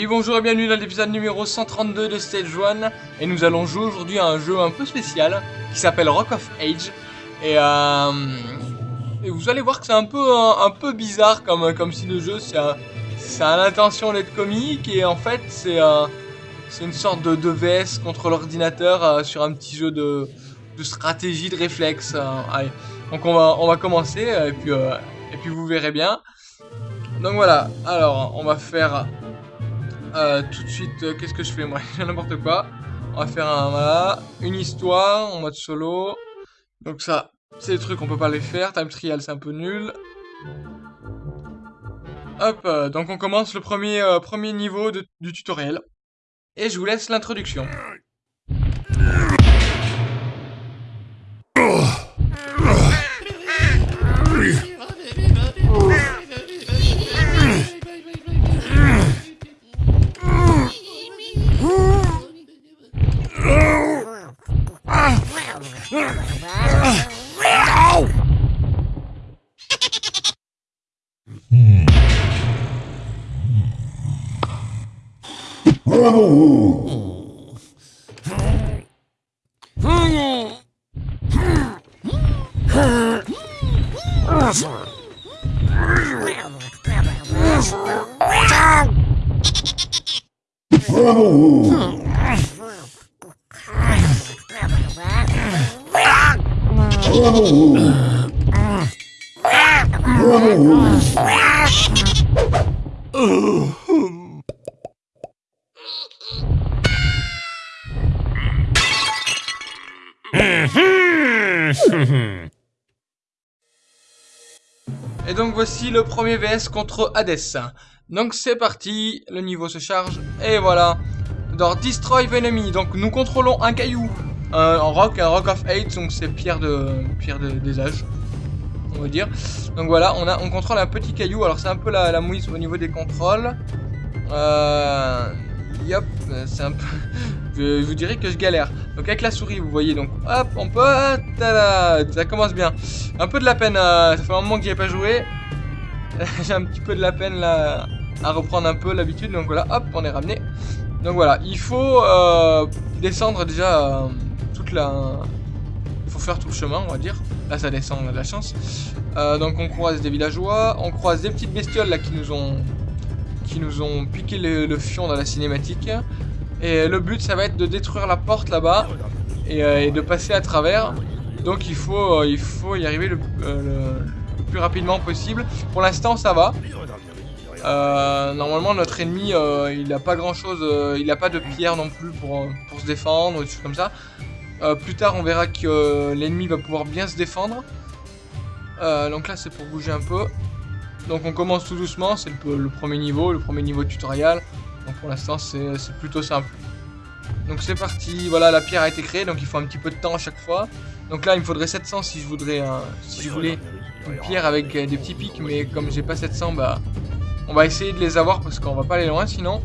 Oui, bonjour et bienvenue dans l'épisode numéro 132 de Stage 1 et nous allons jouer aujourd'hui à un jeu un peu spécial qui s'appelle Rock of Age et, euh, vous allez voir que c'est un peu un, peu bizarre comme comme si le jeu c'est ça a l'intention d'être comique et en fait c'est une sorte de, de VS contre l'ordinateur euh, sur un petit jeu de, de stratégie de réflexe. Euh, donc on va on va commencer et puis et puis vous verrez bien. Donc voilà, alors on va faire euh, tout de suite, euh, qu'est-ce que je fais moi? N'importe quoi. On va faire un, voilà, une histoire en mode solo. Donc ça, c'est des trucs, on peut pas les faire. Time trial, c'est un peu nul. Hop, euh, donc on commence le premier, premier niveau du tutoriel. Et je vous laisse l'introduction. Ugh. Et donc voici le premier VS contre Hades. Donc c'est parti, le niveau se charge, et voilà. Dans Destroy Enemy, donc nous contrôlons un caillou, un, rock, un rock of hate, donc c'est pierre de pierre des âges, on va dire. Donc voilà, on a on contrôle un petit caillou, alors c'est un peu la, la mouise au niveau des contrôles. Euh, Yop, c'est un peu... je vous dirais que je galère. Donc avec la souris, vous voyez, donc hop, on peut... Ça commence bien. Un peu de la peine, euh, ça fait un moment que j'y ai pas joué. J'ai un petit peu de la peine là à reprendre un peu l'habitude. Donc voilà, hop, on est ramené. Donc voilà, il faut euh, descendre déjà euh, toute la... Il faut faire tout le chemin, on va dire. Là, ça descend, on a de la chance. donc on croise des villageois, on croise des petites bestioles là qui nous ont qui nous ont piqué le, fion dans la cinématique. Et le but, ça va être de détruire la porte là-bas et, euh, de passer à travers. Donc il faut, euh, il faut y arriver euh, le, plus rapidement possible. Pour l'instant, ça va. normalement, notre ennemi, il n'a pas grand-chose, il n'a pas de pierre non plus pour, pour se défendre, ou des choses comme ça. plus tard, on verra que l'ennemi va pouvoir bien se défendre. donc là, c'est pour bouger un peu. Donc on commence tout doucement, c'est le, premier niveau, le premier niveau tutoriel. Donc pour l'instant c'est plutôt simple. Donc c'est parti, voilà la pierre a été créée, donc il faut un petit peu de temps à chaque fois. Donc là il me faudrait 700 si je voudrais, si je voulais une pierre avec euh, des petits pics, mais comme j'ai pas 700, bah on va essayer de les avoir parce qu'on va pas aller loin sinon.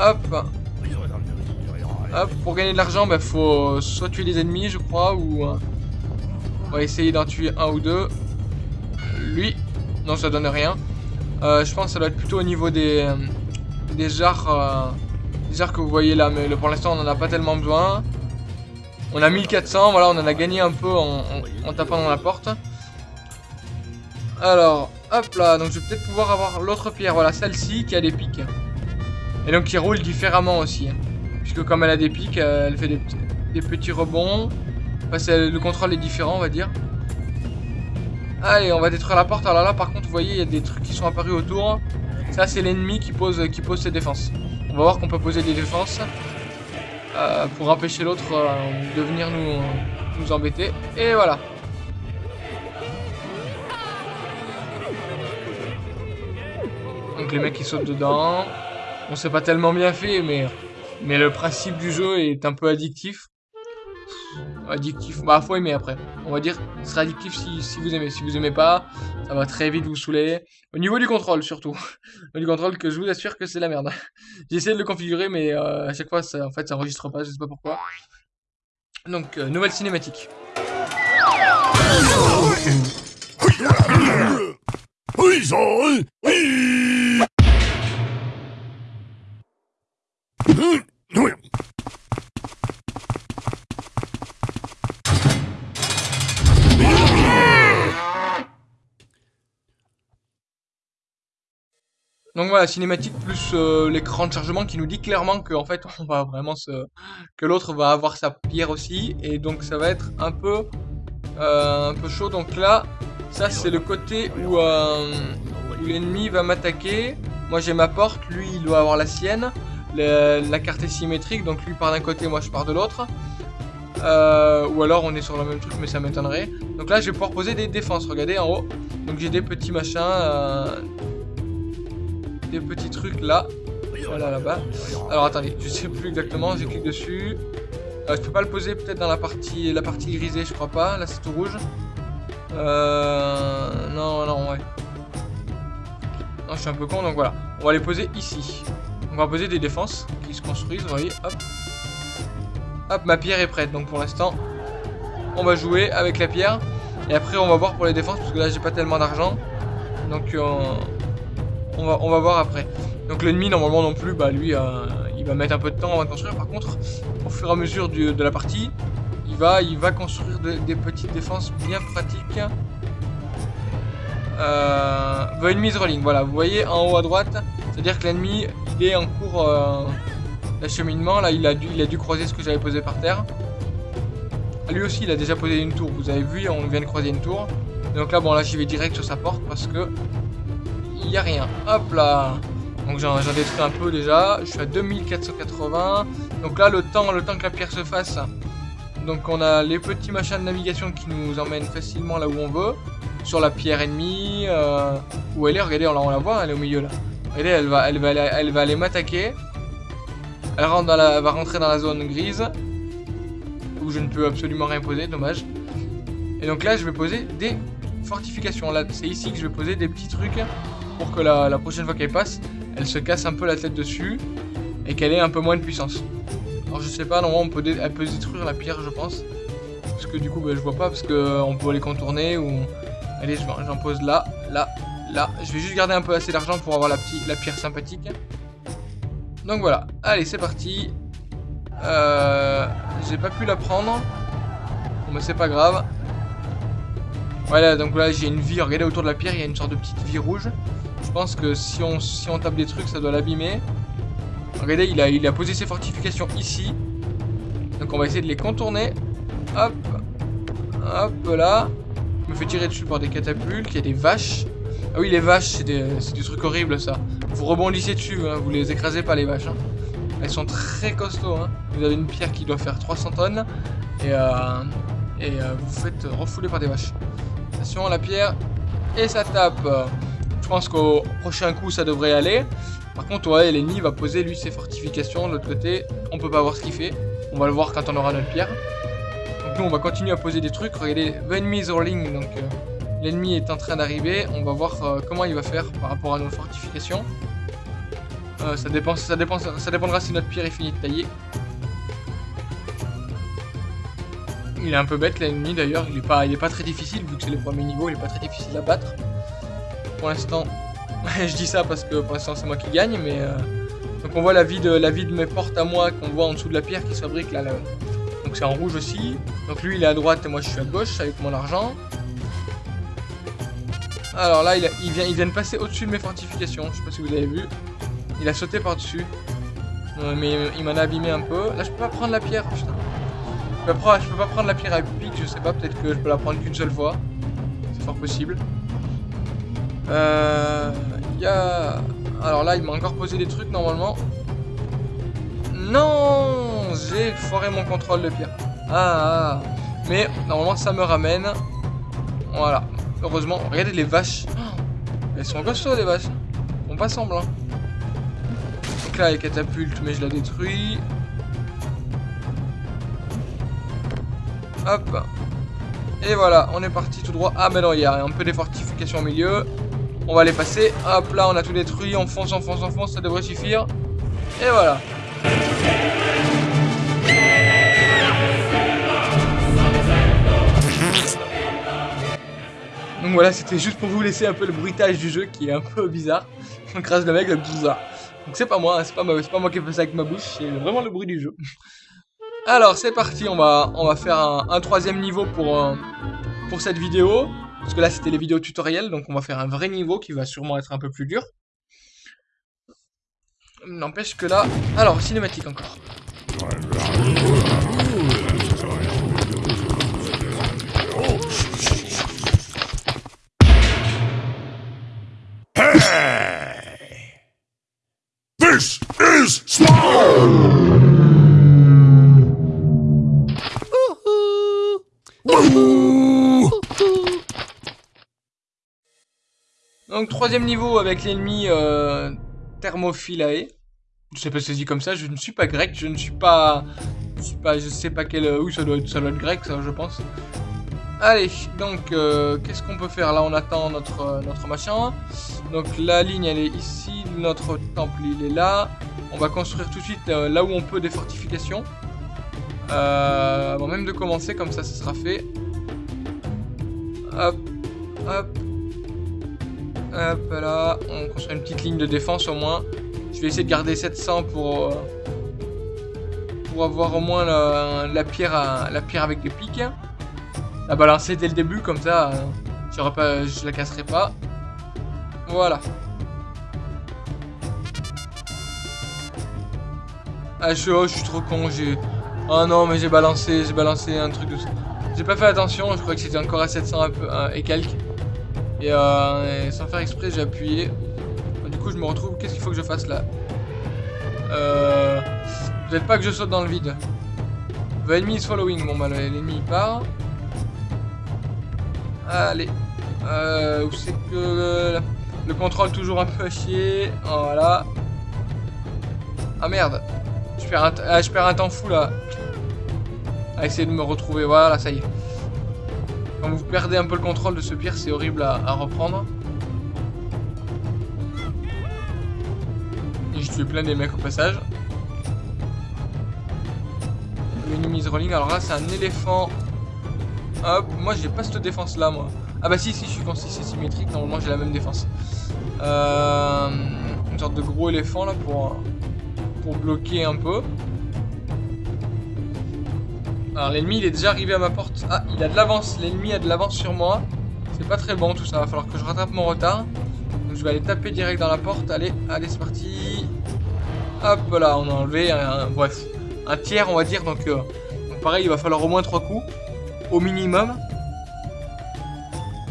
Hop. Hop, pour gagner de l'argent, bah faut soit tuer des ennemis je crois, ou euh, on va essayer d'en tuer un ou deux. Lui, non, ça donne rien. Euh, je pense que ça doit être plutôt au niveau des, euh, des euh, des jarres que vous voyez là. Mais pour l'instant, on n'en a pas tellement besoin. On a 1400, voilà, on en a gagné un peu en, tapant dans la porte. Alors, hop là, donc je vais peut-être pouvoir avoir l'autre pierre, voilà, celle-ci qui a des pics. Et donc qui roule différemment aussi. Puisque comme elle a des pics, elle fait des, des petits rebonds. Enfin, le contrôle est différent, on va dire. Allez, on va détruire la porte. Alors là, par contre, vous voyez, il y a des trucs qui sont apparus autour. Ça, c'est l'ennemi qui pose, qui pose ses défenses. On va voir qu'on peut poser des défenses euh, pour empêcher l'autre euh, de venir nous, nous embêter. Et voilà. Donc les mecs qui sautent dedans. On sait pas tellement bien fait, mais, mais le principe du jeu est un peu addictif addictif. Bah, faut aimer après. On va dire, ce sera addictif si, vous aimez. Si vous aimez pas, ça va très vite vous saouler. Au niveau du contrôle, surtout. Du contrôle, que je vous assure que c'est la merde. J'ai essayé de le configurer, mais euh, à chaque fois, ça, en fait, ça enregistre pas. Je sais pas pourquoi. Donc, euh, nouvelle cinématique. Donc voilà, cinématique plus euh, l'écran de chargement qui nous dit clairement que en fait on va vraiment se... que l'autre va avoir sa pierre aussi et donc ça va être un peu euh, un peu chaud. Donc là, ça c'est le côté euh, où l'ennemi va m'attaquer. Moi j'ai ma porte, lui il doit avoir la sienne. la carte est symétrique, donc lui part d'un côté, moi je pars de l'autre. ou alors on est sur le même truc mais ça m'étonnerait. Donc là je vais pouvoir poser des défenses, regardez en haut. Donc j'ai des petits machins, des petits trucs là. Voilà là-bas. Alors attendez, je sais plus exactement, j'ai cliqué dessus. Euh, je peux pas le poser peut-être dans la partie la partie irisée, je crois pas. Là c'est tout rouge. Euh... Non, non, ouais. Non, je suis un peu con, donc voilà. On va les poser ici. On va poser des défenses qui se construisent, vous voyez, hop. Hop, ma pierre est prête, donc pour l'instant, on va jouer avec la pierre. Et après, on va voir pour les défenses, parce que là, j'ai pas tellement d'argent. Donc, euh, on va, on va voir après. Donc l'ennemi, normalement non plus, bah lui, euh, il va mettre un peu de temps de construire. Par contre, au fur et à mesure de la partie, il va, il va construire des petites défenses bien pratiques. Euh, the enemy's rolling, voilà, vous voyez en haut à droite, c'est-à-dire que l'ennemi, il est en cours euh, d'acheminement. Là, il a, dû, il a dû croiser ce que j'avais posé par terre. Lui aussi, il a déjà posé une tour. Vous avez vu, on vient de croiser une tour. Donc là, bon, là, j'y vais direct sur sa porte parce que n'y a rien. Hop là Donc j'en détruis un peu déjà. Je suis à 2480. Donc là, le temps, le temps que la pierre se fasse. Donc on a les petits machins de navigation qui nous emmènent facilement là où on veut. Sur la pierre ennemie. Euh, où elle est, regardez, on la, voit, elle est au milieu là. Regardez, elle va, elle va, elle va aller m'attaquer. Elle rentre la, va rentrer dans la zone grise. Où je ne peux absolument rien poser, dommage. Et donc là, je vais poser des fortifications. Là, c'est ici que je vais poser des petits trucs pour que la, prochaine fois qu'elle passe, elle se casse un peu la tête dessus et qu'elle ait un peu moins de puissance. Alors je sais pas, normalement on peut elle peut détruire la pierre je pense. Parce que du coup bah, je vois pas parce qu'on peut les contourner ou... Allez j'en pose là, là, là. Je vais juste garder un peu assez d'argent pour avoir la, la pierre sympathique. Donc voilà, allez c'est parti. Euh, J'ai pas pu la prendre. Bon mais c'est pas grave. Voilà, donc là j'ai une vie, regardez autour de la pierre, il y a une sorte de petite vie rouge. Je pense que si on, si on tape des trucs, ça doit l'abîmer. Regardez, il a, il a posé ses fortifications ici. Donc on va essayer de les contourner. Hop. Hop là. Je me fais tirer dessus par des catapultes. Il y a des vaches. Ah oui, les vaches, c'est des, trucs horribles ça. Vous rebondissez dessus, hein, vous les écrasez pas les vaches. Hein. Elles sont très costauds. Hein. Vous avez une pierre qui doit faire 300 tonnes. Et, euh, et euh, vous vous faites refouler par des vaches. Attention, la pierre. Et ça tape. Pense qu'au prochain coup, ça devrait aller. Par contre, ouais, l'ennemi va poser lui ses fortifications de l'autre côté. On peut pas voir ce qu'il fait. On va le voir quand on aura notre pierre. Donc nous, on va continuer à poser des trucs. Regardez, the enemy is rolling. Donc euh, l'ennemi est en train d'arriver. On va voir euh, comment il va faire par rapport à nos fortifications. Euh, ça, dépend, ça, dépend, ça dépendra si notre pierre est finie de tailler. Il est un peu bête l'ennemi d'ailleurs, il, pas, il est pas très difficile vu que c'est les premiers niveaux, il est pas très difficile à battre. Pour l'instant, je dis ça parce que pour l'instant c'est moi qui gagne, mais... Euh, donc on voit la vie, de, la vie de mes portes à moi qu'on voit en dessous de la pierre qui se fabrique là. là. Donc c'est en rouge aussi. Donc lui il est à droite et moi je suis à gauche avec mon argent. Alors là il, vient, il vient de passer au-dessus de mes fortifications, je sais pas si vous avez vu. Il a sauté par-dessus. Euh, mais il m'en a abîmé un peu. Là je peux pas prendre la pierre, putain. Je peux, pas, je peux pas prendre la pierre à pic, je sais pas, peut-être que je peux la prendre qu'une seule fois. C'est fort possible. Euh... Il y. Alors là, il m'a encore posé des trucs normalement. Non J'ai foiré mon contrôle de pierre. Ah, ah, Mais normalement, ça me ramène. Voilà. Heureusement. Regardez les vaches. elles sont costauds, les vaches. Font pas semblant. Donc là, les catapultes, mais je la détruis. Hop. Et voilà, on est parti tout droit. Ah, mais non, il y a un peu des fortifications au milieu. On va les passer. Hop, là, on a tout détruit. On fonce, on fonce, on fonce. Ça devrait suffire. Et voilà. Donc voilà, c'était juste pour vous laisser un peu le bruitage du jeu qui est un peu bizarre. On crase le mec, le bizarre. Donc c'est pas moi, hein, c'est pas, moi qui fais ça avec ma bouche, c'est vraiment le bruit du jeu. Alors c'est parti, on va, faire un, troisième niveau pour, euh, pour cette vidéo. Parce que là, c'était les vidéos tutoriels, donc on va faire un vrai niveau qui va sûrement être un peu plus dur. N'empêche que là... Alors, cinématique encore. Donc troisième niveau avec l'ennemi euh, Thermophilae. Je sais pas si c'est dit comme ça, je ne suis pas grec, je ne suis pas... Je sais pas, je sais pas quel... Euh, oui, ça doit, être, ça doit être grec, ça, je pense. Allez, donc, euh, qu'est-ce qu'on peut faire Là, on attend notre, euh, notre machin. Donc, la ligne, elle est ici. Notre temple, il est là. On va construire tout de suite là où on peut des fortifications. avant même de commencer, comme ça, ça sera fait. Hop, hop. Hop là, on construit une petite ligne de défense au moins. Je vais essayer de garder 700 pour, euh, pour avoir au moins la, pierre avec des pics. La balancer dès le début, comme ça, euh, pas, je la casserai pas. Voilà. Ah, je, suis trop con, j'ai... Oh non, mais j'ai balancé, j'ai balancé un truc de ça. J'ai pas fait attention, je crois que c'était encore à 700 un peu, et quelques. Euh, et, sans faire exprès, j'ai appuyé. Du coup, je me retrouve. Qu'est-ce qu'il faut que je fasse là euh, Peut-être pas que je saute dans le vide. The enemy is following. Bon, bah, l'ennemi part. Allez. Euh, où c'est que le, contrôle toujours un peu à chier. Voilà. Ah merde. Je perds un, ah, je perds un temps fou là. À essayer de me retrouver. Voilà, ça y est. Quand vous perdez un peu le contrôle de ce pire, c'est horrible à, reprendre. Et je tue plein des mecs au passage. L'ennemi rolling. Alors là, c'est un éléphant. Hop, moi j'ai pas cette défense là, moi. Ah bah si, si, je suis quand c'est symétrique, normalement j'ai la même défense. Euh, une sorte de gros éléphant là pour, pour bloquer un peu. Alors l'ennemi il est déjà arrivé à ma porte. Ah, il a de l'avance. L'ennemi a de l'avance sur moi. C'est pas très bon tout ça. Va falloir que je rattrape mon retard. Donc je vais aller taper direct dans la porte. Allez, allez, c'est parti. Hop là, on a enlevé un, bref, un tiers on va dire. Donc, euh, pareil, il va falloir au moins 3 coups. Au minimum.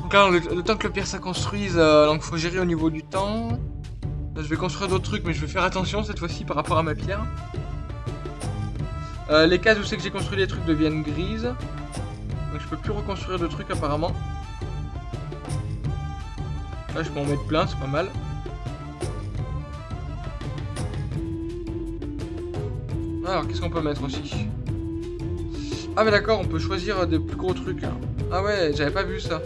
Donc là, le, temps que le pierre ça construise, euh, donc faut gérer au niveau du temps. Là, je vais construire d'autres trucs, mais je vais faire attention cette fois-ci par rapport à ma pierre. Euh, les cases où c'est que j'ai construit des trucs deviennent grises. Donc je peux plus reconstruire de trucs apparemment. Là je peux en mettre plein, c'est pas mal. Alors qu'est-ce qu'on peut mettre aussi? Ah mais d'accord, on peut choisir des plus gros trucs. Hein. Ah ouais, j'avais pas vu ça.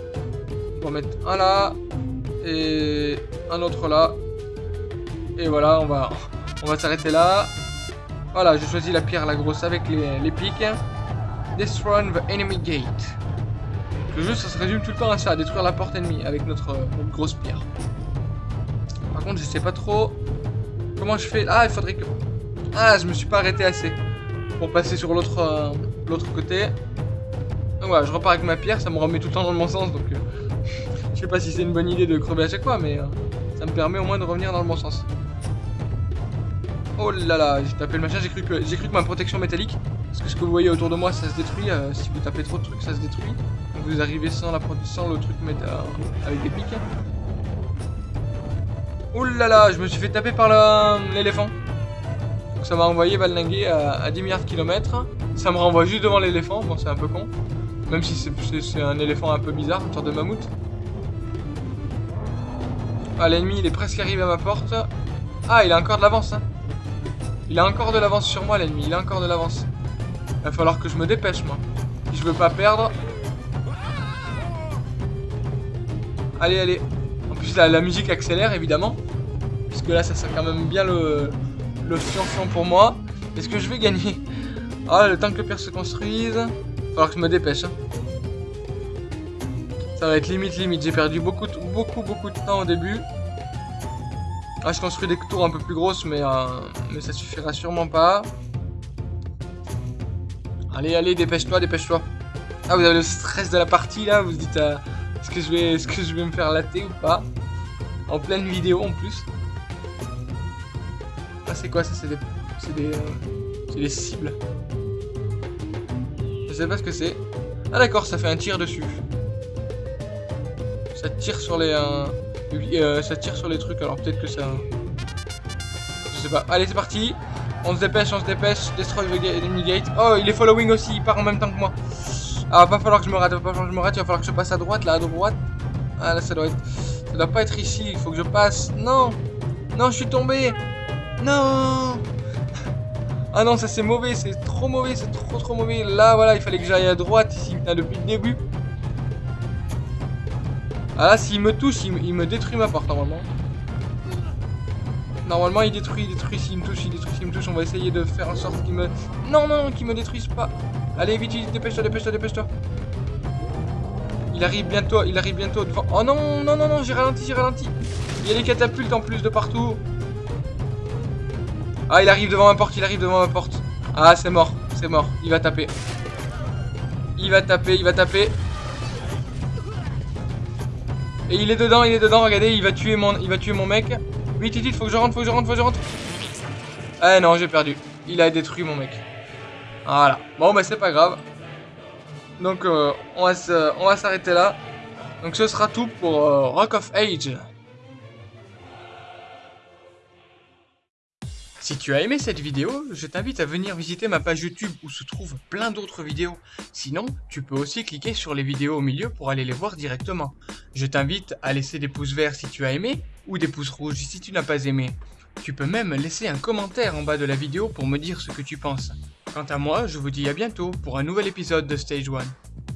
On en mettre un là et un autre là. Et voilà, on va on va s'arrêter là. Voilà, j'ai choisi la pierre la grosse avec les, pics. Destroy the enemy gate. Le jeu, ça se résume tout le temps à ça, à détruire la porte ennemie avec notre, grosse pierre. Par contre, je sais pas trop comment je fais. Ah, il faudrait que... Ah, je me suis pas arrêté assez pour passer sur l'autre euh, côté. Donc voilà, je repars avec ma pierre, ça me remet tout le temps dans le bon sens, donc... Euh, je sais pas si c'est une bonne idée de crever à chaque fois, mais euh, ça me permet au moins de revenir dans le bon sens. Oh là là, j'ai tapé le machin, j'ai cru, que, cru que ma protection métallique, parce que ce que vous voyez autour de moi, ça se détruit, euh, si vous tapez trop de trucs, ça se détruit. Donc vous arrivez sans, la, sans le truc métal, avec des pics. Oh là là, je me suis fait taper par l'éléphant. Donc ça m'a envoyé valninguer à, 10 milliards de kilomètres. Ça me renvoie juste devant l'éléphant, bon c'est un peu con. Même si c'est un éléphant un peu bizarre, une sorte de mammouth. Ah, l'ennemi il est presque arrivé à ma porte. Ah, il a encore de l'avance. Hein. Il a encore de l'avance sur moi, l'ennemi. Il a encore de l'avance. Il va falloir que je me dépêche, moi. Je veux pas perdre. Allez, allez. En plus, la, musique accélère, évidemment. Puisque là, ça sert quand même bien le, le fion pour moi. Est-ce que je vais gagner? Ah, le temps que le père se construise. Il va falloir que je me dépêche. Hein. Ça va être limite, limite. J'ai perdu beaucoup, beaucoup, beaucoup de temps au début. Ah, je construis des tours un peu plus grosses, mais, euh, mais ça suffira sûrement pas. Allez, allez, dépêche-toi, dépêche-toi. Ah, vous avez le stress de la partie, là. Vous vous dites, euh, est-ce que, je vais, est que je vais me faire latter ou pas? En pleine vidéo, en plus. Ah, c'est quoi ça C'est des... C'est des... euh, C'est des cibles. Je sais pas ce que c'est. Ah d'accord, ça fait un tir dessus. Ça tire sur les... euh, ça tire sur les trucs, alors peut-être que ça... Je sais pas. Allez, c'est parti. On se dépêche, on se dépêche. Destroy the enemy gate. Oh, il est following aussi, il part en même temps que moi. Ah, va falloir que je me rate, va falloir que je me rate. Il va falloir que je passe à droite, là, à droite. Ah, là, ça doit être... Ça doit pas être ici, il faut que je passe. Non Non, je suis tombé Non Ah non, ça c'est mauvais, c'est trop mauvais, c'est trop trop mauvais. Là, voilà, il fallait que j'aille à droite ici, là, depuis le début. Ah là, s'il me touche, il, me- il me détruit ma porte, normalement. Normalement, il détruit, il détruit, s'il me touche, il détruit, s'il me touche. On va essayer de faire en sorte qu'il me... Non, non, qu'il me détruise pas. Allez, vite, vite, dépêche-toi, dépêche-toi, dépêche-toi. Il arrive bientôt, il arrive bientôt devant... Oh non, non, non, non, j'ai ralenti, j'ai ralenti. Il y a des catapultes en plus de partout. Ah, il arrive devant ma porte, il arrive devant ma porte. Ah, c'est mort, c'est mort. Il va taper. Il va taper, il va taper. Et il est dedans, il est dedans, regardez, il va tuer mon, il va tuer mon mec. Vite, faut que je rentre, faut que je rentre, faut que je rentre. Ah non, j'ai perdu. Il a détruit mon mec. Voilà. Bon, bah c'est pas grave. Donc, euh, on va se- on va s'arrêter là. Donc, ce sera tout pour euh, Rock of Age. Si tu as aimé cette vidéo, je t'invite à venir visiter ma page YouTube où se trouvent plein d'autres vidéos. Sinon, tu peux aussi cliquer sur les vidéos au milieu pour aller les voir directement. Je t'invite à laisser des pouces verts si tu as aimé ou des pouces rouges si tu n'as pas aimé. Tu peux même laisser un commentaire en bas de la vidéo pour me dire ce que tu penses. Quant à moi, je vous dis à bientôt pour un nouvel épisode de Stage 1.